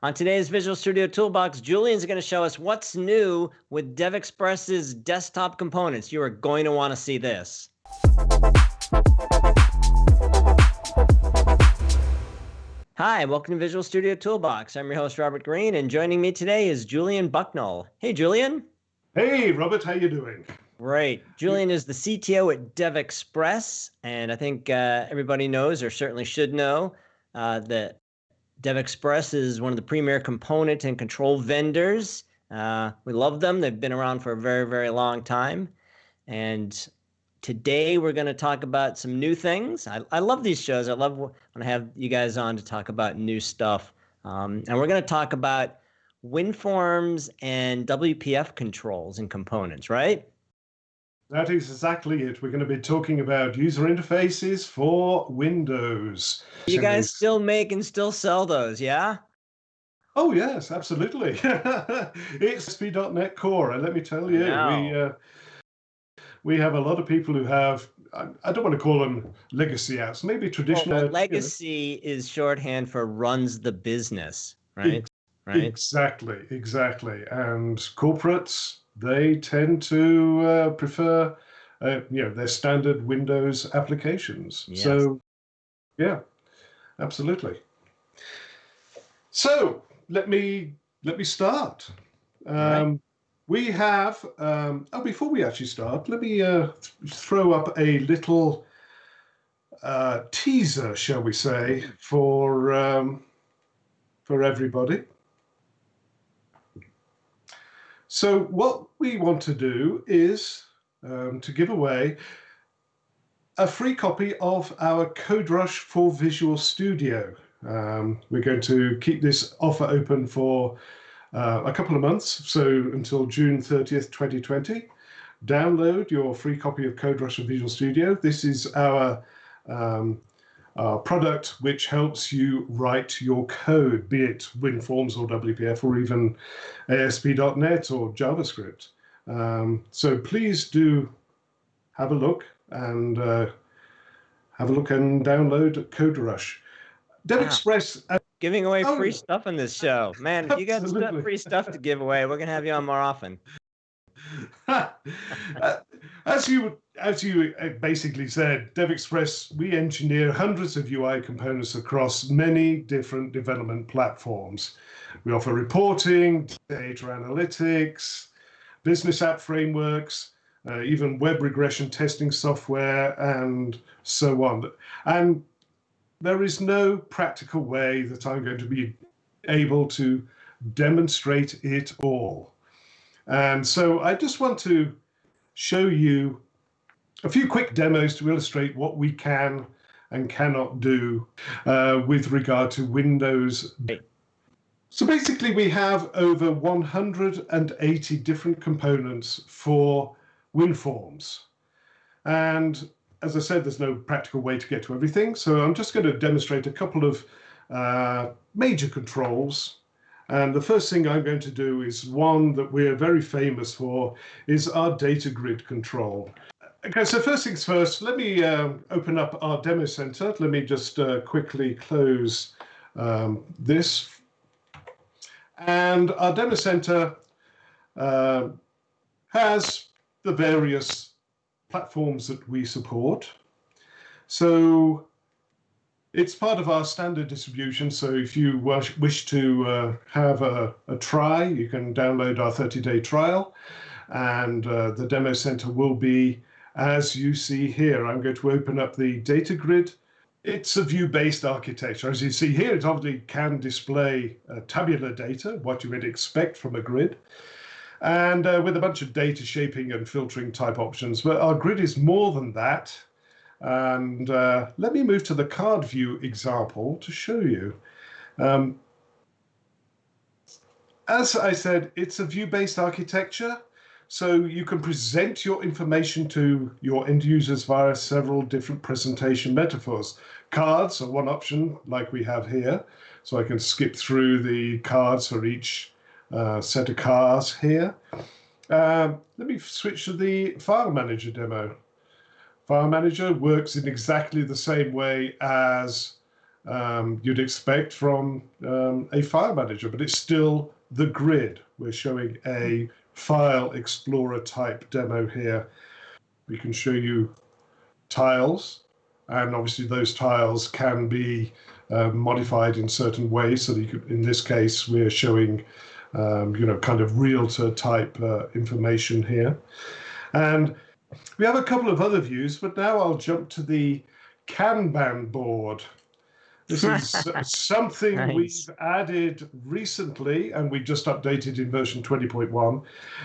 On today's Visual Studio Toolbox, Julian's going to show us what's new with DevExpress's desktop components. You are going to want to see this. Hi, welcome to Visual Studio Toolbox. I'm your host, Robert Green, and joining me today is Julian Bucknell. Hey, Julian. Hey, Robert, how you doing? Great. Julian is the CTO at DevExpress, and I think uh, everybody knows, or certainly should know, uh, that DevExpress is one of the premier component and control vendors. Uh, we love them. They've been around for a very, very long time. And today we're going to talk about some new things. I, I love these shows. I love when I have you guys on to talk about new stuff. Um, and we're going to talk about WinForms and WPF controls and components, right? That is exactly it. We're going to be talking about user interfaces for Windows. You guys still make and still sell those, yeah? Oh yes, absolutely. it's ASP.NET Core, and let me tell you, we uh, we have a lot of people who have. I, don't want to call them legacy apps, maybe traditional. Well, legacy you know. is shorthand for runs the business, right? right. Exactly, exactly. And corporates they tend to uh, prefer, uh, you know, their standard Windows applications. Yes. So, yeah, absolutely. So let me let me start. Um, right. We have. Um, oh, before we actually start, let me uh, th throw up a little uh, teaser, shall we say, for um, for everybody. So what we want to do is um, to give away a free copy of our CodeRush for Visual Studio. Um, we're going to keep this offer open for uh, a couple of months, so until June 30th, 2020. Download your free copy of CodeRush for Visual Studio. This is our um, uh, product which helps you write your code, be it WinForms or WPF or even ASP.NET or JavaScript. Um, so please do have a look and uh, have a look and download Code CodeRush. DevExpress. Wow. Giving away oh, free stuff in this show. Man, if you got free stuff to give away, we're going to have you on more often. Uh, as you as you uh, basically said, DevExpress, we engineer hundreds of UI components across many different development platforms. We offer reporting, data analytics, business app frameworks, uh, even web regression testing software, and so on. And there is no practical way that I'm going to be able to demonstrate it all. And so I just want to show you a few quick demos to illustrate what we can and cannot do uh, with regard to Windows. So basically we have over 180 different components for WinForms. And as I said, there's no practical way to get to everything. So I'm just going to demonstrate a couple of uh, major controls and the first thing I'm going to do is one that we're very famous for is our data grid control. Okay, so first things first, let me uh, open up our demo center. Let me just uh, quickly close um, this. And our demo center uh, has the various platforms that we support. So it's part of our standard distribution, so if you wish to uh, have a, a, try, you can download our 30-day trial, and uh, the demo center will be as you see here. I'm going to open up the data grid. It's a view-based architecture. As you see here, it obviously can display uh, tabular data, what you would expect from a grid, and uh, with a bunch of data shaping and filtering type options. But our grid is more than that. And uh, let me move to the card view example to show you. Um, as I said, it's a view-based architecture. So you can present your information to your end users via several different presentation metaphors. Cards are one option, like we have here. So I can skip through the cards for each uh, set of cards here. Uh, let me switch to the file manager demo. File Manager works in exactly the same way as um, you'd expect from um, a file manager, but it's still the grid. We're showing a file explorer type demo here. We can show you tiles, and obviously those tiles can be uh, modified in certain ways. So could, in this case, we're showing, um, you know, kind of realtor type uh, information here. And we have a couple of other views, but now I'll jump to the Kanban board. This is something nice. we've added recently, and we just updated in version 20.1.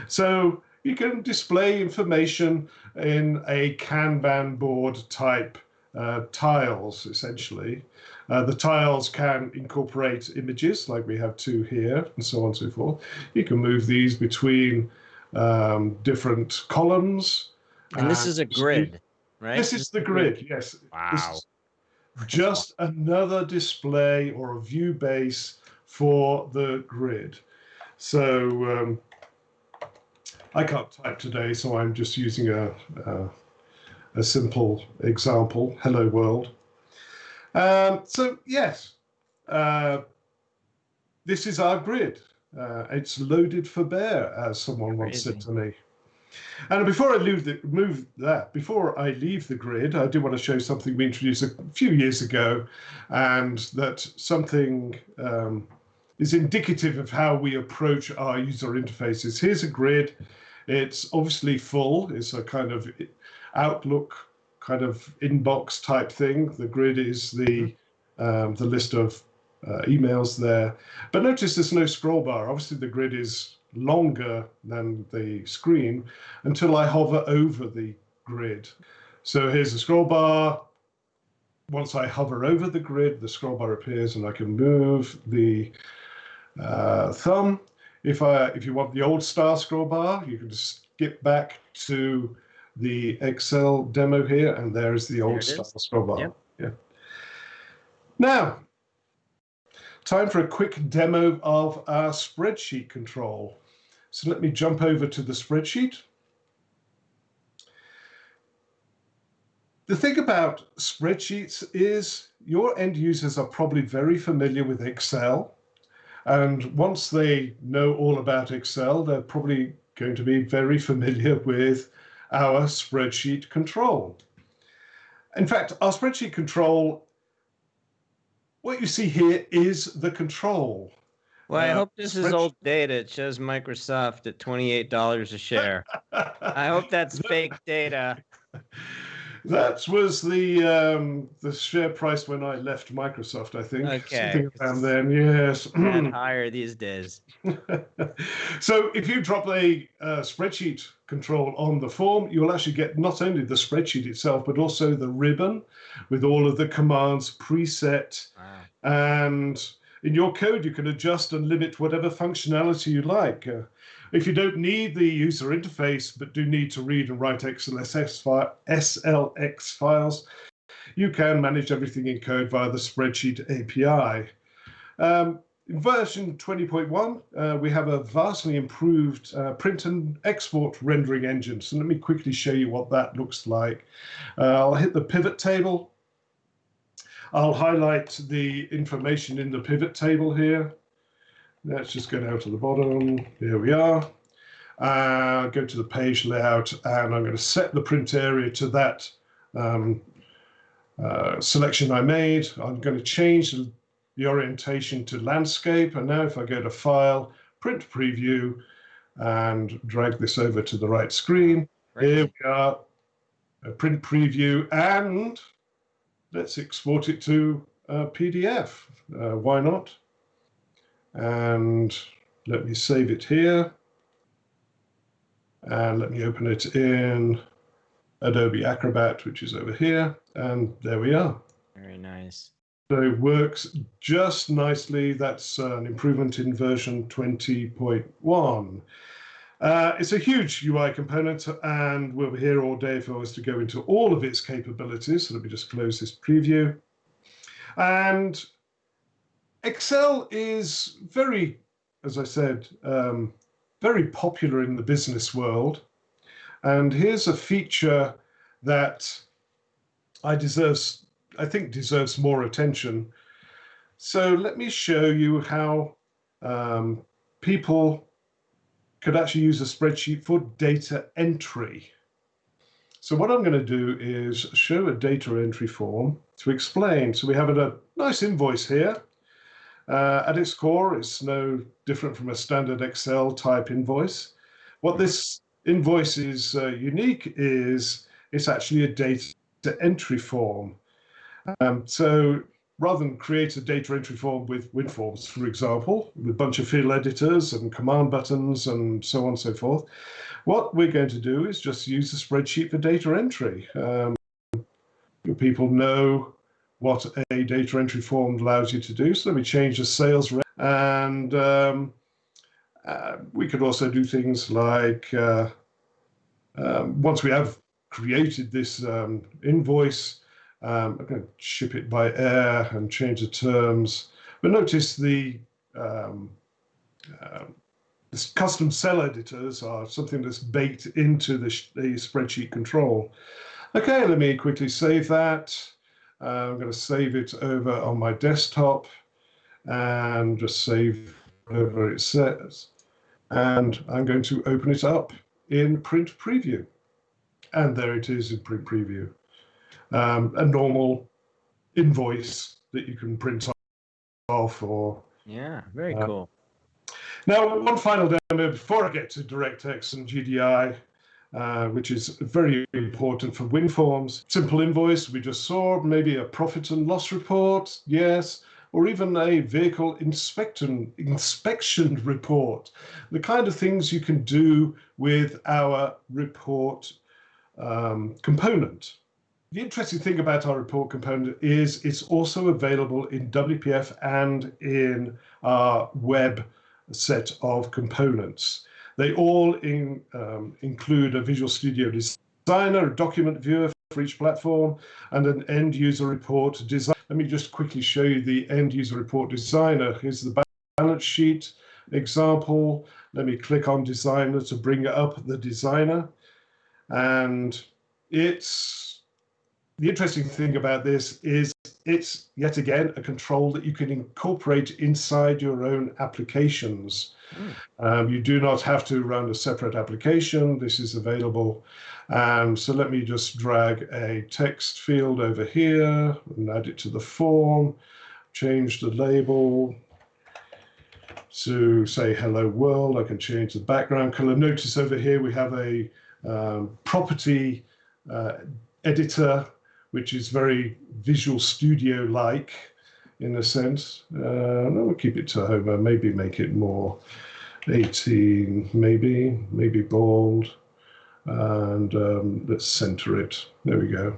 So you can display information in a Kanban board type uh, tiles, essentially. Uh, the tiles can incorporate images, like we have two here, and so on and so forth. You can move these between um, different columns. And this is a grid, right? This is the grid, yes. Wow. just another display or a view base for the grid. So um, I can't type today, so I'm just using a, a, a simple example, hello world. Um, so yes, uh, this is our grid. Uh, it's loaded for bear, as someone once said to me. And before I leave the, move that, before I leave the grid, I do want to show something we introduced a few years ago, and that something um, is indicative of how we approach our user interfaces. Here's a grid. It's obviously full. It's a kind of Outlook kind of inbox type thing. The grid is the um, the list of uh, emails there. But notice there's no scroll bar. Obviously, the grid is longer than the screen until I hover over the grid. So here's the scroll bar. Once I hover over the grid, the scroll bar appears and I can move the uh, thumb. If, I, if you want the old star scroll bar, you can just skip back to the Excel demo here, and there's the old star scroll bar. Yep. Yeah. Now, time for a quick demo of our spreadsheet control. So let me jump over to the spreadsheet. The thing about spreadsheets is your end users are probably very familiar with Excel. And once they know all about Excel, they're probably going to be very familiar with our spreadsheet control. In fact, our spreadsheet control, what you see here is the control. Well, I uh, hope this is old data. It shows Microsoft at $28 a share. I hope that's fake data. That was the um, the share price when I left Microsoft, I think. Okay. Something around then, yes. and higher these days. so if you drop a uh, spreadsheet control on the form, you'll actually get not only the spreadsheet itself, but also the ribbon with all of the commands preset wow. and in your code, you can adjust and limit whatever functionality you like. Uh, if you don't need the user interface, but do need to read and write XLSX fi SLX files, you can manage everything in code via the spreadsheet API. Um, in version 20.1, uh, we have a vastly improved uh, print and export rendering engine. So let me quickly show you what that looks like. Uh, I'll hit the pivot table I'll highlight the information in the pivot table here. Let's just go down to the bottom. Here we are. Uh, go to the page layout and I'm going to set the print area to that um, uh, selection I made. I'm going to change the orientation to landscape. And now if I go to File, Print Preview, and drag this over to the right screen, right. here we are, a print preview, and let's export it to a PDF. Uh, why not? And let me save it here. And let me open it in Adobe Acrobat, which is over here. And there we are. Very nice. So it works just nicely. That's uh, an improvement in version 20.1. Uh, it's a huge UI component, and we'll be here all day if I was to go into all of its capabilities. So let me just close this preview. And Excel is very, as I said, um, very popular in the business world. And here's a feature that I deserves, I think deserves more attention. So let me show you how um, people could actually use a spreadsheet for data entry. So what I'm going to do is show a data entry form to explain. So we have a nice invoice here. Uh, at its core, it's no different from a standard Excel type invoice. What this invoice is uh, unique is it's actually a data entry form. Um, so rather than create a data entry form with WinForms, for example, with a bunch of field editors and command buttons and so on and so forth, what we're going to do is just use a spreadsheet for data entry. Um, people know what a data entry form allows you to do. So let me change the sales rep. And um, uh, we could also do things like, uh, um, once we have created this um, invoice, um, I'm going to ship it by air and change the terms. But notice the um, uh, this custom cell editors are something that's baked into the, the spreadsheet control. Okay, let me quickly save that. Uh, I'm going to save it over on my desktop and just save whatever it says. And I'm going to open it up in print preview. And there it is in print preview um, a normal invoice that you can print off or yeah very uh, cool now one final demo before i get to directx and gdi uh, which is very important for WinForms. Simple invoice we just saw, maybe a profit and loss report, yes, or even a vehicle inspection, inspection report. The kind of things you can do with our report um, component. The interesting thing about our report component is it's also available in WPF and in our web set of components. They all in, um, include a Visual Studio Designer, a document viewer for each platform, and an end user report design. Let me just quickly show you the end user report designer. Here's the balance sheet example. Let me click on designer to bring up the designer. And it's the interesting thing about this is it's yet again a control that you can incorporate inside your own applications. Mm. Um, you do not have to run a separate application. This is available. Um, so let me just drag a text field over here and add it to the form, change the label to say hello world. I can change the background color. Notice over here we have a um, property uh, editor which is very Visual Studio-like in a sense. Uh, we'll keep it Tahoma, maybe make it more 18, maybe, maybe bold. And um, let's center it. There we go.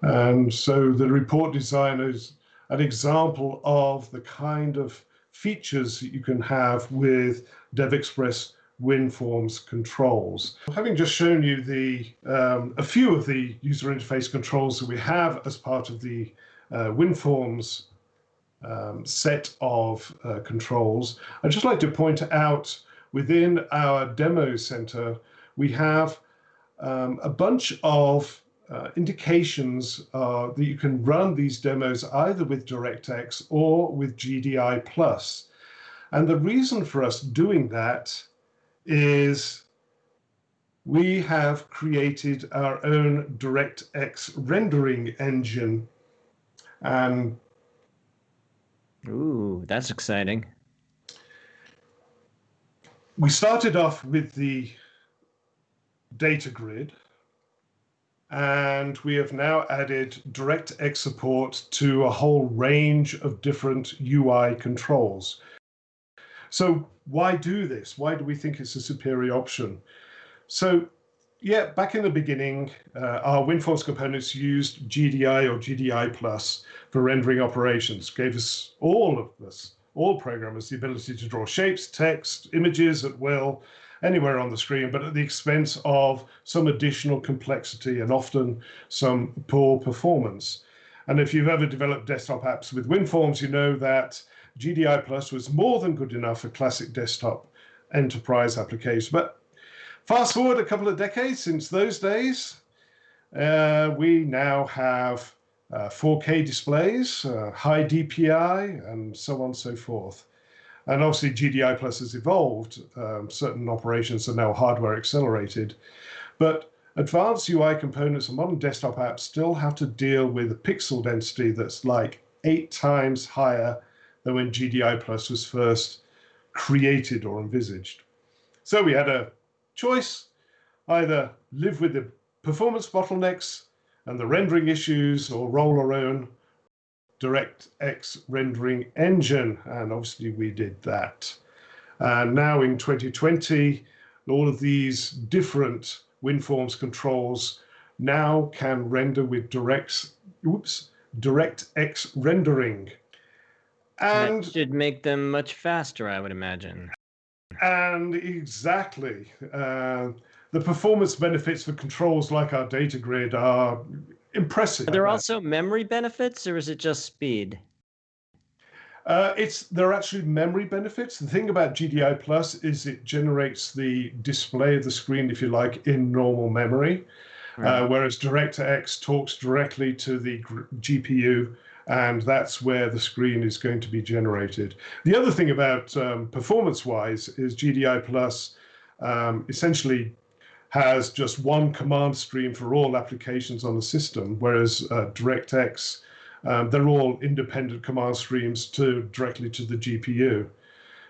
And so the report designer is an example of the kind of features that you can have with DevExpress WinForms controls. Having just shown you the um, a few of the user interface controls that we have as part of the uh, WinForms um, set of uh, controls, I'd just like to point out within our demo center, we have um, a bunch of uh, indications uh, that you can run these demos either with DirectX or with GDI+. And the reason for us doing that is we have created our own DirectX rendering engine. And Ooh, that's exciting. We started off with the data grid, and we have now added DirectX support to a whole range of different UI controls. So why do this? Why do we think it's a superior option? So yeah, back in the beginning, uh, our WinForms components used GDI or GDI plus for rendering operations, gave us all of us, all programmers, the ability to draw shapes, text, images at will, anywhere on the screen, but at the expense of some additional complexity and often some poor performance. And if you've ever developed desktop apps with WinForms, you know that GDI Plus was more than good enough for classic desktop enterprise applications. But fast forward a couple of decades since those days, uh, we now have uh, 4K displays, uh, high DPI, and so on and so forth. And obviously, GDI Plus has evolved. Um, certain operations are now hardware accelerated. But advanced UI components and modern desktop apps still have to deal with a pixel density that's like eight times higher than when GDI Plus was first created or envisaged. So we had a choice either live with the performance bottlenecks and the rendering issues or roll our own DirectX rendering engine. And obviously we did that. And now in 2020, all of these different WinForms controls now can render with direct, oops, DirectX rendering. And that should make them much faster, I would imagine. And exactly. Uh, the performance benefits for controls like our data grid are impressive. Are there also memory benefits or is it just speed? Uh, it's there are actually memory benefits. The thing about GDI Plus is it generates the display of the screen, if you like, in normal memory, uh, right. uh, whereas DirectX talks directly to the GPU, and that's where the screen is going to be generated. The other thing about um, performance-wise is GDI Plus um, essentially has just one command stream for all applications on the system, whereas uh, DirectX, um, they're all independent command streams to directly to the GPU.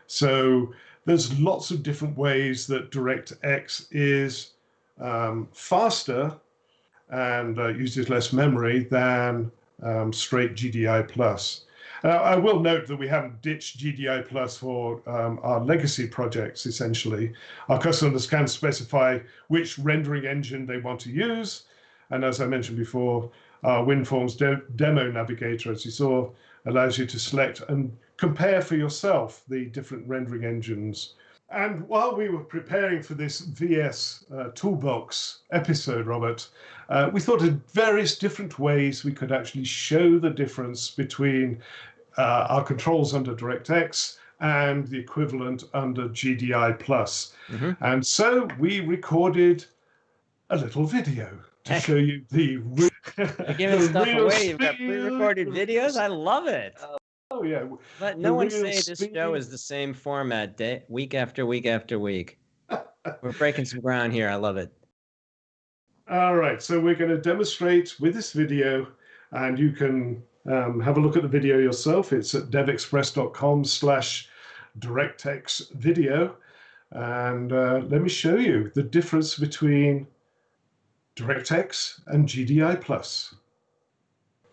So there's lots of different ways that DirectX is um, faster and uh, uses less memory than um, straight GDI plus. Uh, I will note that we haven't ditched GDI Plus for um, our legacy projects, essentially. Our customers can specify which rendering engine they want to use. And as I mentioned before, our WinForms de demo navigator, as you saw, allows you to select and compare for yourself the different rendering engines. And while we were preparing for this VS uh, Toolbox episode, Robert, uh, we thought of various different ways we could actually show the difference between uh, our controls under DirectX and the equivalent under GDI Plus. Mm -hmm. And so we recorded a little video to Heck. show you the, re You're giving the stuff away. You've got pre-recorded videos. I love it. Oh yeah. Let no one say this show is the same format day week after week after week. We're breaking some ground here. I love it. All right, so we're going to demonstrate with this video, and you can um, have a look at the video yourself. It's at devexpress.com slash DirectX video. And uh, let me show you the difference between DirectX and GDI Plus.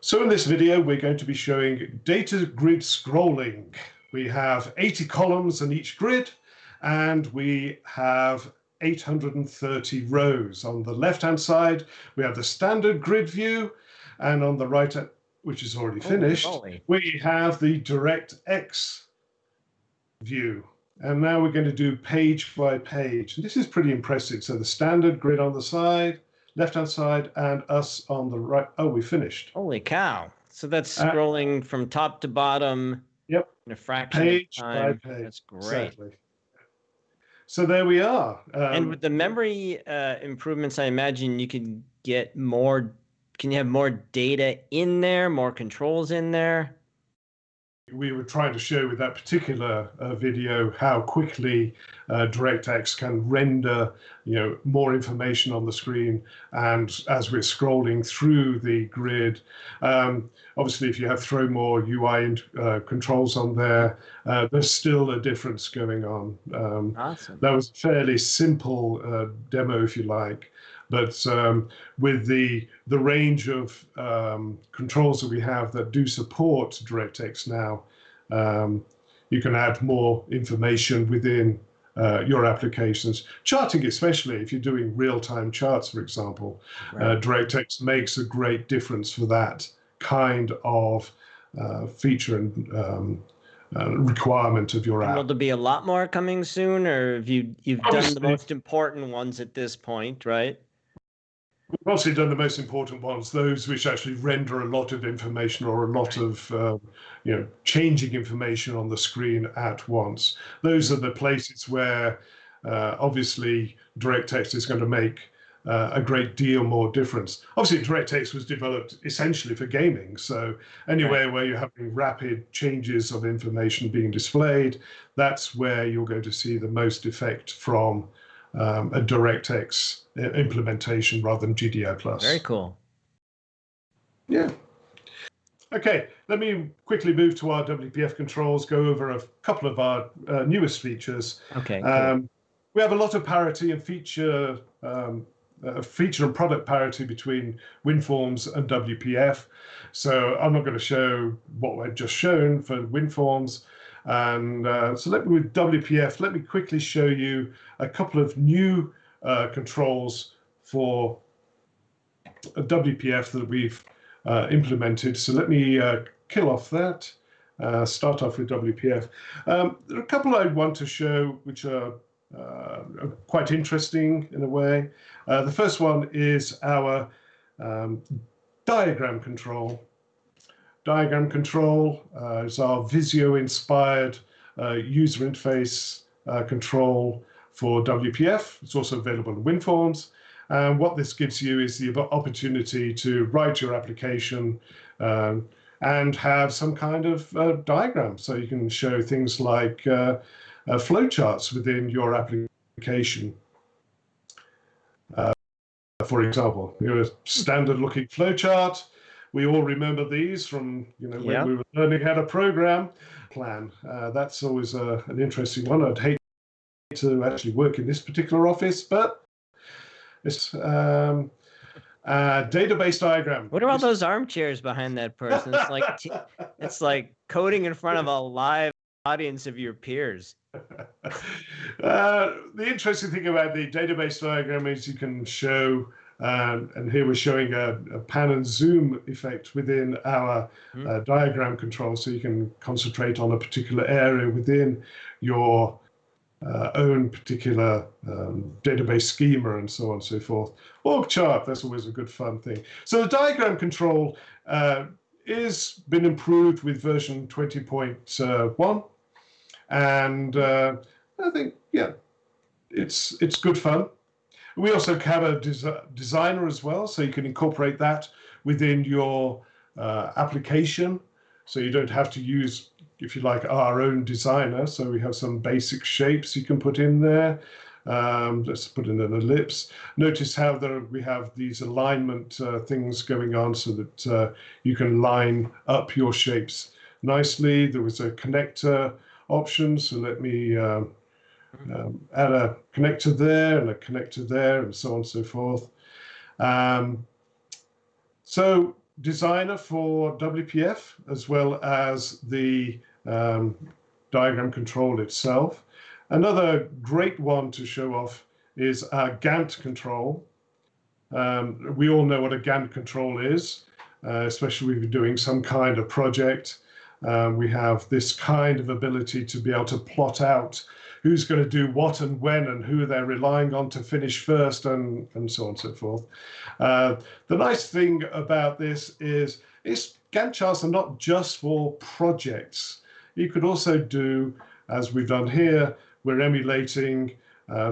So in this video, we're going to be showing data grid scrolling. We have 80 columns in each grid, and we have 830 rows. On the left-hand side, we have the standard grid view, and on the right which is already finished, we have the DirectX view. And now we're going to do page by page. And this is pretty impressive. So the standard grid on the side, left-hand side, and us on the right. Oh, we finished. Holy cow. So that's uh, scrolling uh, from top to bottom yep. in a fraction page of time. By page. That's great. Exactly. So there we are. Um, and with the memory uh, improvements, I imagine you could get more can you have more data in there, more controls in there? We were trying to show with that particular uh, video how quickly uh, DirectX can render, you know, more information on the screen. And as we're scrolling through the grid, um, obviously, if you have throw more UI uh, controls on there, uh, there's still a difference going on. Um, awesome. That was a fairly simple uh, demo, if you like. But um, with the the range of um, controls that we have that do support DirectX now, um, you can add more information within uh, your applications. Charting, especially if you're doing real-time charts, for example, uh, right. uh, DirectX makes a great difference for that kind of uh, feature and um, uh, requirement of your app. Will there be a lot more coming soon, or have you you've Obviously, done the most important ones at this point, right? We've obviously done the most important ones, those which actually render a lot of information or a lot of, um, you know, changing information on the screen at once. Those are the places where uh, obviously text is going to make uh, a great deal more difference. Obviously, DirectX was developed essentially for gaming. So anywhere where you're having rapid changes of information being displayed, that's where you're going to see the most effect from um, a DirectX implementation rather than GDI+. Very cool. Yeah. Okay, let me quickly move to our WPF controls, go over a couple of our uh, newest features. Okay. Um, we have a lot of parity and feature um, uh, feature and product parity between WinForms and WPF. So I'm not going to show what I've just shown for WinForms. And uh, so let me with WPF, let me quickly show you a couple of new uh, controls for WPF that we've uh, implemented. So let me uh, kill off that, uh, start off with WPF. Um, there are a couple I want to show which are uh, quite interesting in a way. The first one is our um, diagram control. Diagram control uh, is our Visio-inspired user interface control for WPF. It's also available in WinForms. And what this gives you is the opportunity to write your application um, and have some kind of uh, diagram. So you can show things like uh, uh, flowcharts within your application. Uh, for example, you a standard looking flowchart. We all remember these from you know when we were learning how to program. Plan. Uh, that's always a, an interesting one. I'd hate to actually work in this particular office, but it's um, uh, database diagram. What are all those armchairs behind that person? It's like it's like coding in front of a live audience of your peers. Uh, the interesting thing about the database diagram is you can show, um, and here we're showing a, a, pan and zoom effect within our mm. uh, diagram control, so you can concentrate on a particular area within your uh, own particular um, database schema and so on and so forth. Org chart, that's always a good fun thing. So the diagram control uh, is been improved with version 20.1 and uh, I think yeah, it's it's good fun. We also have a des designer as well, so you can incorporate that within your uh, application, so you don't have to use, if you like, our own designer. So we have some basic shapes you can put in there. Um, let's put in an ellipse. Notice how there we have these alignment uh, things going on so that uh, you can line up your shapes nicely. There was a connector option, So let me um, um, add a connector there and a connector there and so on and so forth. Um, so designer for WPF as well as the um, diagram control itself. Another great one to show off is our Gantt control. Um, we all know what a Gantt control is, uh, especially if you're doing some kind of project. Um, we have this kind of ability to be able to plot out who's going to do what and when and who they're relying on to finish first and, and so on and so forth. Uh, the nice thing about this is it's Gantt charts are not just for projects. You could also do, as we've done here, we're emulating uh,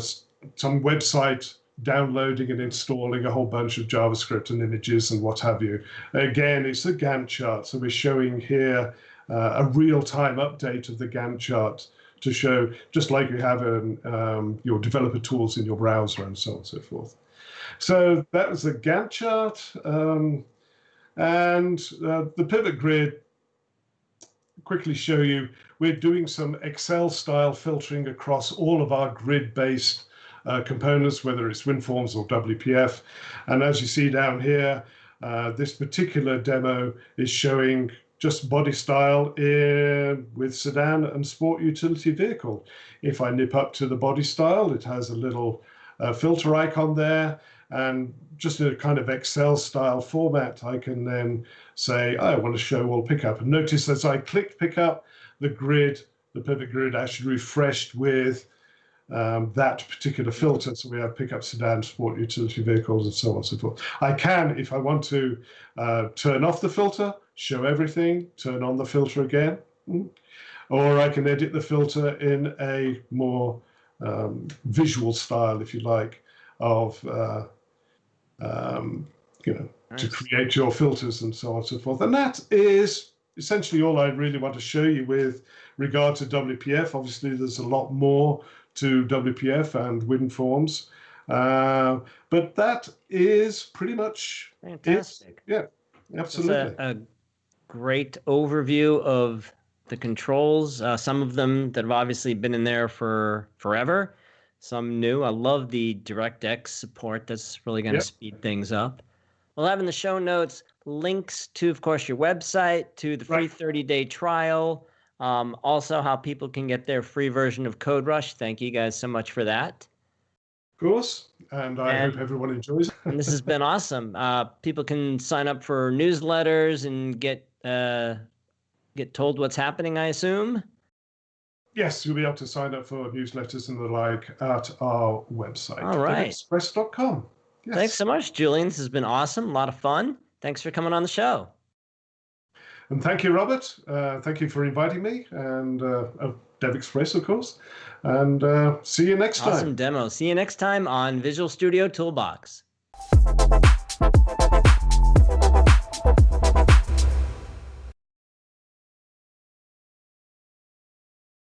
some website downloading and installing a whole bunch of JavaScript and images and what have you. Again, it's a Gantt chart. So we're showing here uh, a real-time update of the Gantt chart to show, just like you have in um, your developer tools in your browser and so on and so forth. So that was the Gantt chart. Um, and uh, the pivot grid, quickly show you, we're doing some Excel style filtering across all of our grid-based uh, components, whether it's WinForms or WPF. And as you see down here, uh, this particular demo is showing just body style in, with sedan and sport utility vehicle. If I nip up to the body style, it has a little uh, filter icon there and just in a kind of Excel style format, I can then say, I want to show all pickup. And notice as I click pickup, the grid, the pivot grid actually refreshed with um, that particular filter. So we have pickup sedan, sport utility vehicles, and so on and so forth. I can, if I want to, uh, turn off the filter, show everything, turn on the filter again, mm. or I can edit the filter in a more um, visual style, if you like, of uh, um, you know, to create your filters and so on and so forth. And that is essentially all I really want to show you with regard to WPF. Obviously, there's a lot more to WPF and WinForms. Uh, but that is pretty much Fantastic. yeah, That's absolutely. a, a great overview of the controls. Uh, some of them that have obviously been in there for forever, some new. I love the DirectX support. That's really going to Yep. speed things up. We'll have in the show notes links to, of course, your website, to the free Right. 30 day trial, um, also how people can get their free version of CodeRush. Thank you guys so much for that. Of course. And I And- hope everyone enjoys and this has been awesome. Uh, people can sign up for newsletters and get uh, get told what's happening. I assume. Yes, you'll be able to sign up for newsletters and the like at our website, All right. express.com. Yes. Thanks so much, Julian. This has been awesome. A lot of fun. Thanks for coming on the show. And thank you, Robert. Uh, thank you for inviting me and uh, of DevExpress, of course. And uh, see you next time. Awesome demo. See you next time on Visual Studio Toolbox.